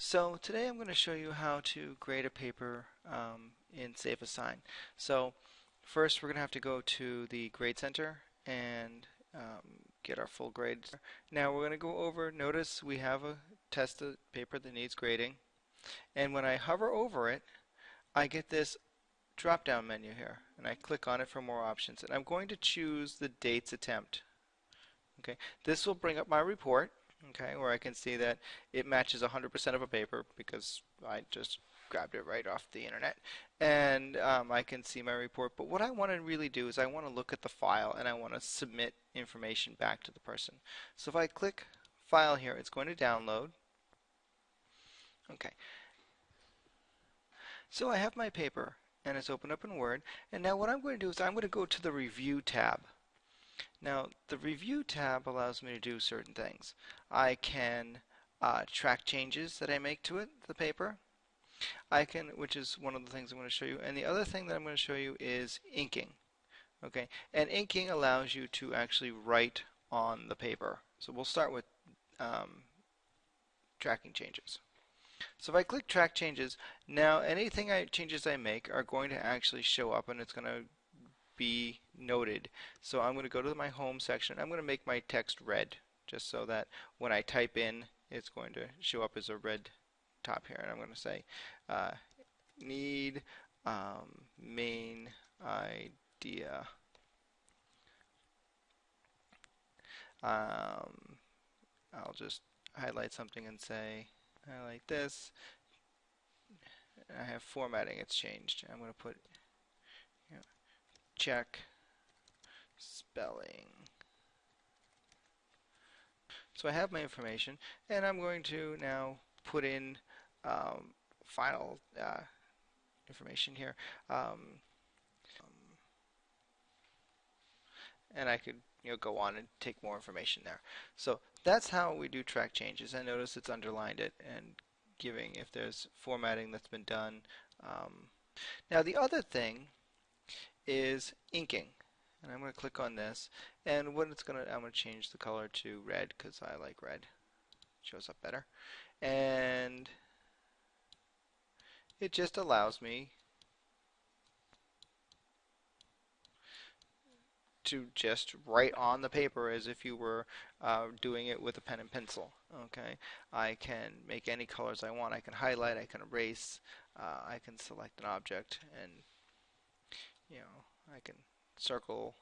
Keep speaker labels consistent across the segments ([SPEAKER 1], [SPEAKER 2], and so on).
[SPEAKER 1] So today I'm going to show you how to grade a paper um, in SafeAssign. So first we're going to have to go to the Grade Center and um, get our full grades. Now we're going to go over, notice we have a test paper that needs grading and when I hover over it I get this drop down menu here and I click on it for more options and I'm going to choose the dates attempt. Okay, This will bring up my report okay, where I can see that it matches 100% of a paper because I just grabbed it right off the internet. And um, I can see my report. But what I want to really do is I want to look at the file and I want to submit information back to the person. So if I click file here it's going to download. Okay. So I have my paper and it's opened up in Word. And now what I'm going to do is I'm going to go to the review tab now the review tab allows me to do certain things. I can uh, track changes that I make to it, the paper. I can, which is one of the things I'm going to show you. And the other thing that I'm going to show you is inking. Okay, and inking allows you to actually write on the paper. So we'll start with um, tracking changes. So if I click track changes, now anything I changes I make are going to actually show up and it's going to be noted. So I'm going to go to my home section. I'm going to make my text red just so that when I type in it's going to show up as a red top here. And I'm going to say uh, need um, main idea. Um, I'll just highlight something and say highlight this. I have formatting, it's changed. I'm going to put check spelling. So I have my information and I'm going to now put in um, final uh, information here. Um, and I could you know go on and take more information there. So that's how we do track changes. I notice it's underlined it and giving if there's formatting that's been done. Um, now the other thing is inking. And I'm going to click on this. And what it's going to, I'm going to change the color to red because I like red. It shows up better. And it just allows me to just write on the paper as if you were uh, doing it with a pen and pencil. Okay, I can make any colors I want. I can highlight, I can erase, uh, I can select an object and you know, I can circle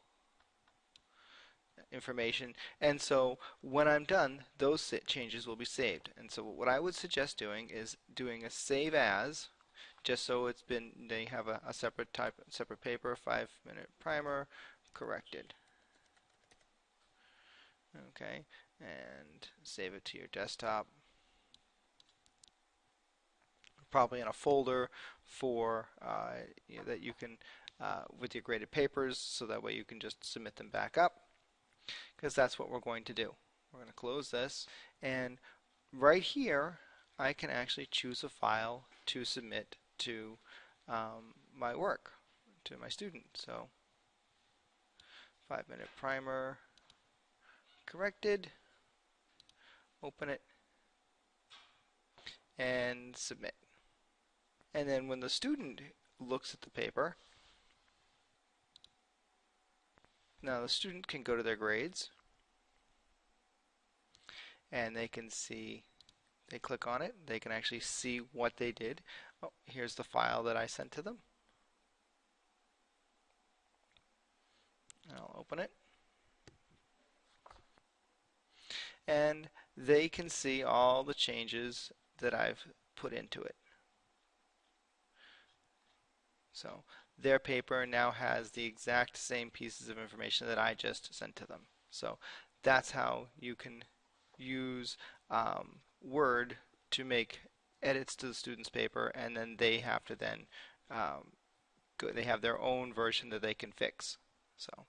[SPEAKER 1] information. And so when I'm done those changes will be saved. And so what I would suggest doing is doing a save as just so it's been they have a, a separate type separate paper five minute primer corrected. Okay and save it to your desktop. Probably in a folder for uh, you know, that you can uh, with your graded papers so that way you can just submit them back up because that's what we're going to do. We're going to close this and right here I can actually choose a file to submit to um, my work, to my student. So five minute primer corrected, open it and submit. And then when the student looks at the paper, Now the student can go to their grades and they can see, they click on it, they can actually see what they did. Oh, here's the file that I sent to them. I'll open it. And they can see all the changes that I've put into it. So their paper now has the exact same pieces of information that I just sent to them. So that's how you can use um, Word to make edits to the student's paper and then they have to then um, go, they have their own version that they can fix. So